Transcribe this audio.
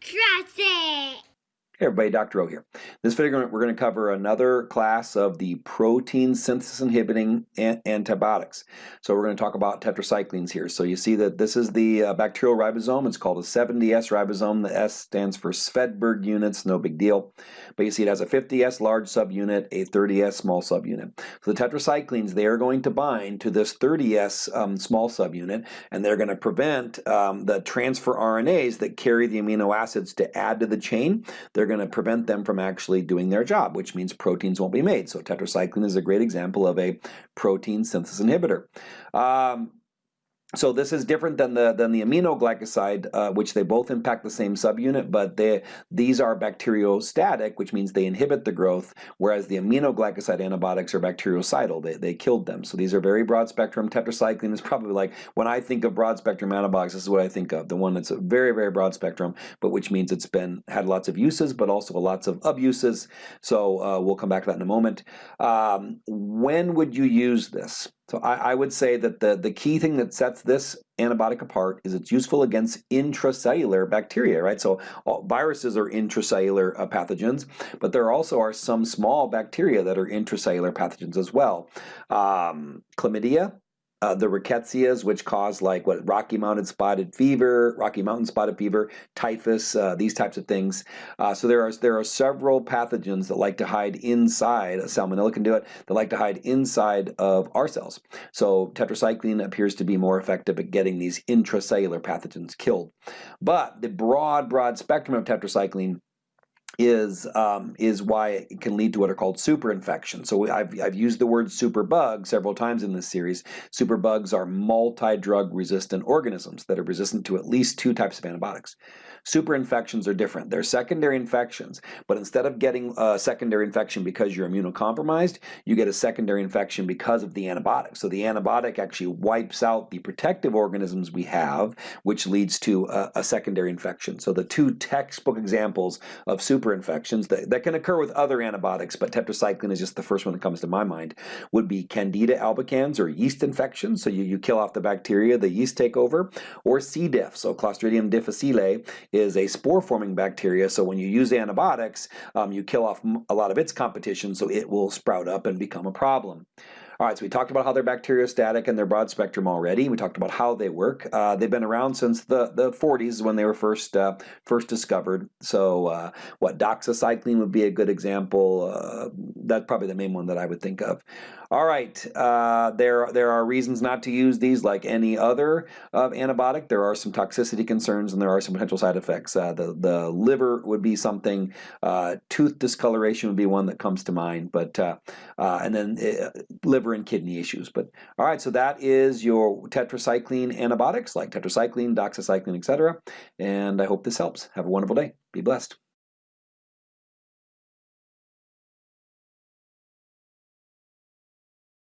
Trust it. Hey everybody, Dr. O here. This video we're going to cover another class of the protein synthesis inhibiting antibiotics. So we're going to talk about tetracyclines here. So you see that this is the uh, bacterial ribosome. It's called a 70S ribosome. The S stands for Svedberg units, no big deal. But you see it has a 50S large subunit, a 30S small subunit. So the tetracyclines, they are going to bind to this 30S um, small subunit and they're going to prevent um, the transfer RNAs that carry the amino acids to add to the chain. They're they're going to prevent them from actually doing their job, which means proteins won't be made. So tetracycline is a great example of a protein synthesis inhibitor. Um, so this is different than the than the aminoglycoside, uh, which they both impact the same subunit, but they these are bacteriostatic, which means they inhibit the growth, whereas the aminoglycoside antibiotics are bactericidal. They, they killed them. So these are very broad spectrum. Tetracycline is probably like, when I think of broad spectrum antibiotics, this is what I think of. The one that's a very, very broad spectrum, but which means it's been had lots of uses, but also lots of abuses. So uh, we'll come back to that in a moment. Um, when would you use this? So I, I, would say that the, the key thing that sets this antibiotic apart is it's useful against intracellular bacteria, right? So viruses are intracellular uh, pathogens, but there also are some small bacteria that are intracellular pathogens as well. Um, chlamydia, uh, the rickettsias, which cause like what Rocky Mountain spotted fever, Rocky Mountain spotted fever, typhus, uh, these types of things. Uh, so there are there are several pathogens that like to hide inside. Salmonella can do it. That like to hide inside of our cells. So tetracycline appears to be more effective at getting these intracellular pathogens killed. But the broad broad spectrum of tetracycline is um, is why it can lead to what are called superinfections. So I've, I've used the word superbug several times in this series. Superbugs are multi-drug resistant organisms that are resistant to at least two types of antibiotics. Superinfections are different. They're secondary infections, but instead of getting a secondary infection because you're immunocompromised, you get a secondary infection because of the antibiotic. So the antibiotic actually wipes out the protective organisms we have, which leads to a, a secondary infection. So the two textbook examples of superinfections that, that can occur with other antibiotics, but tetracycline is just the first one that comes to my mind, would be Candida albicans or yeast infections. So you, you kill off the bacteria, the yeast take over, or C. diff, so Clostridium difficile is a spore-forming bacteria, so when you use antibiotics, um, you kill off a lot of its competition, so it will sprout up and become a problem. All right, so we talked about how they're bacteriostatic and they're broad spectrum already. We talked about how they work. Uh, they've been around since the, the 40s when they were first uh, first discovered. So uh, what, doxycycline would be a good example. Uh, that's probably the main one that I would think of. All right, uh, there, there are reasons not to use these like any other uh, antibiotic. There are some toxicity concerns and there are some potential side effects. the, the liver would be something. tooth discoloration would be one that comes to mind. But And then liver liver and kidney issues. But all right, so that is your tetracycline antibiotics like tetracycline, doxycycline, etc. And I hope this helps. Have a wonderful day. Be blessed.